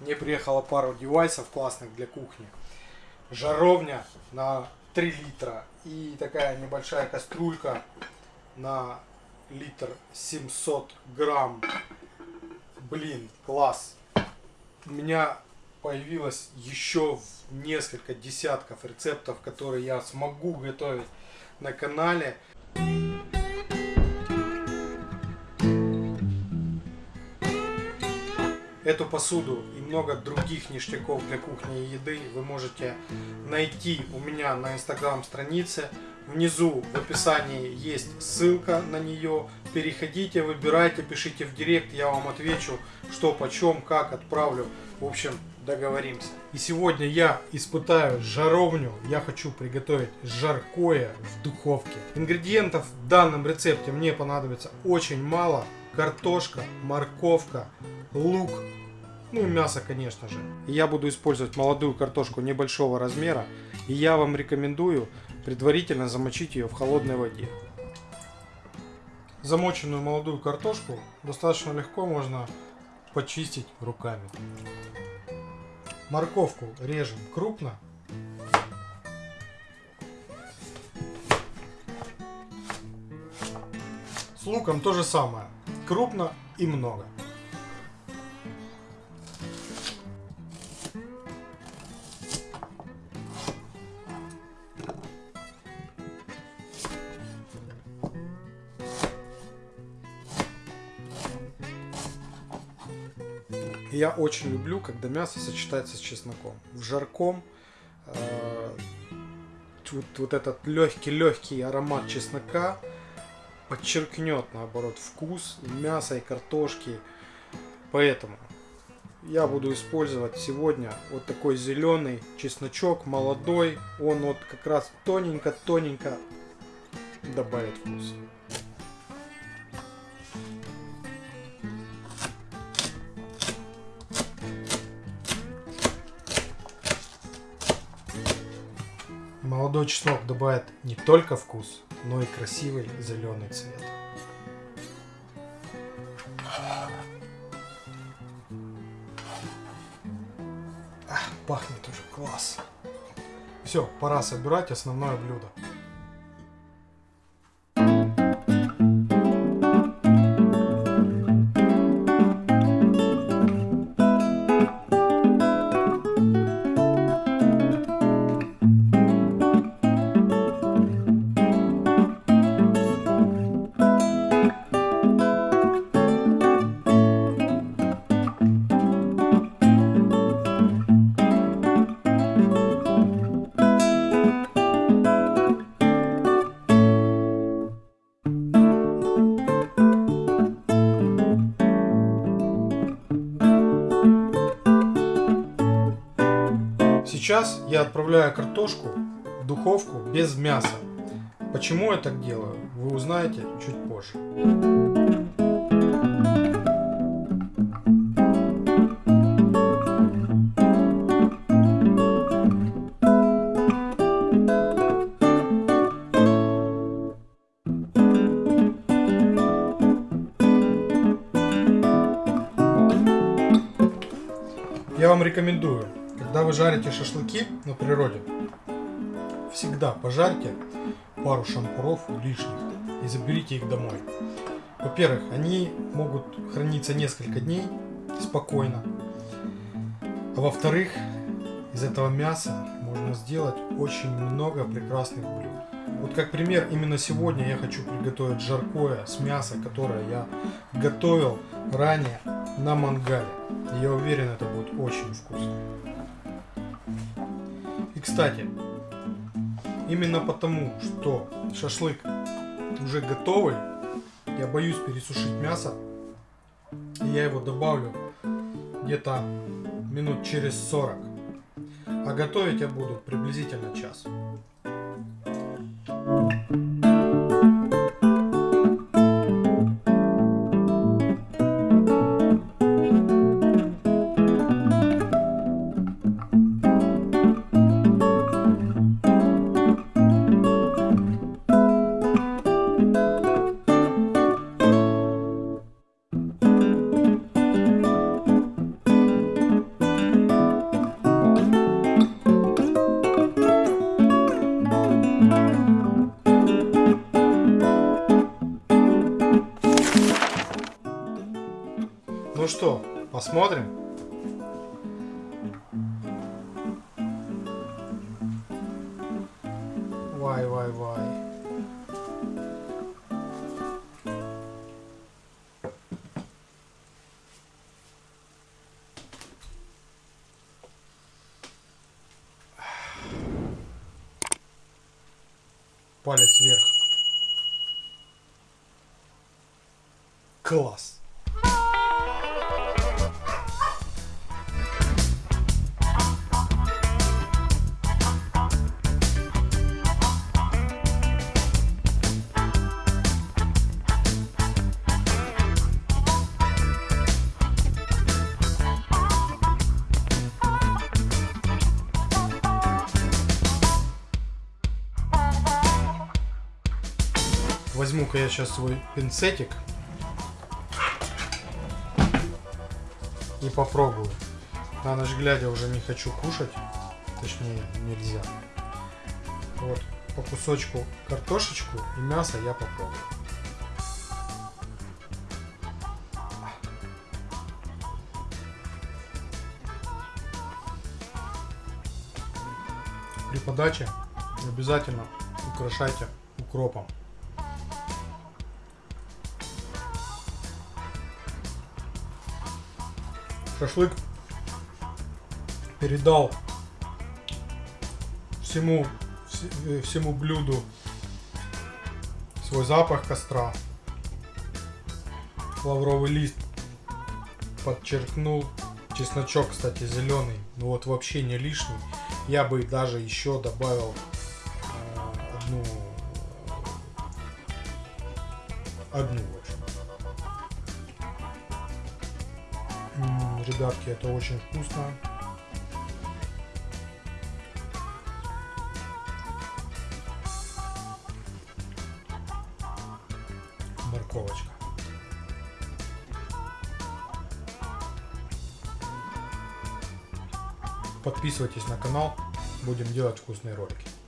Мне приехала пару девайсов классных для кухни. Жаровня на 3 литра и такая небольшая кастрюлька на литр 700 грамм. Блин, класс. У меня появилось еще несколько десятков рецептов, которые я смогу готовить на канале. Эту посуду и много других ништяков для кухни и еды вы можете найти у меня на инстаграм странице. Внизу в описании есть ссылка на нее. Переходите, выбирайте, пишите в директ, я вам отвечу, что, почем, как отправлю. В общем, договоримся. И сегодня я испытаю жаровню. Я хочу приготовить жаркое в духовке. Ингредиентов в данном рецепте мне понадобится очень мало. Картошка, морковка, лук, ну и мясо, конечно же. Я буду использовать молодую картошку небольшого размера. И я вам рекомендую предварительно замочить ее в холодной воде. Замоченную молодую картошку достаточно легко можно почистить руками. Морковку режем крупно. С луком то же самое. Крупно и много. Я очень люблю, когда мясо сочетается с чесноком. В жарком э, вот, вот этот легкий-легкий аромат чеснока подчеркнет, наоборот, вкус мяса и картошки. Поэтому я буду использовать сегодня вот такой зеленый чесночок, молодой. Он вот как раз тоненько-тоненько добавит вкус. Молодой чеснок добавит не только вкус, но и красивый зеленый цвет. Ах, пахнет уже класс. Все, пора собирать основное блюдо. Сейчас я отправляю картошку в духовку без мяса. Почему я так делаю, вы узнаете чуть позже. Я вам рекомендую когда вы жарите шашлыки на природе, всегда пожарьте пару шампуров лишних и заберите их домой. Во-первых, они могут храниться несколько дней спокойно. А во-вторых, из этого мяса можно сделать очень много прекрасных блюд. Вот как пример, именно сегодня я хочу приготовить жаркое с мяса, которое я готовил ранее на мангале. Я уверен, это будет очень вкусно. И кстати, именно потому, что шашлык уже готовый, я боюсь пересушить мясо, и я его добавлю где-то минут через 40. А готовить я буду приблизительно час. Посмотрим. Вай, вай, вай. Палец вверх. Класс. Возьму-ка я сейчас свой пинцетик и попробую. На ночь глядя уже не хочу кушать, точнее нельзя. Вот по кусочку картошечку и мясо я попробую. При подаче обязательно украшайте укропом. Шашлык передал всему, вс- всему блюду свой запах костра. Лавровый лист подчеркнул. Чесночок, кстати, зеленый. Ну вот вообще не лишний. Я бы даже еще добавил э, одну одну Ребятки, это очень вкусно. Морковочка. Подписывайтесь на канал, будем делать вкусные ролики.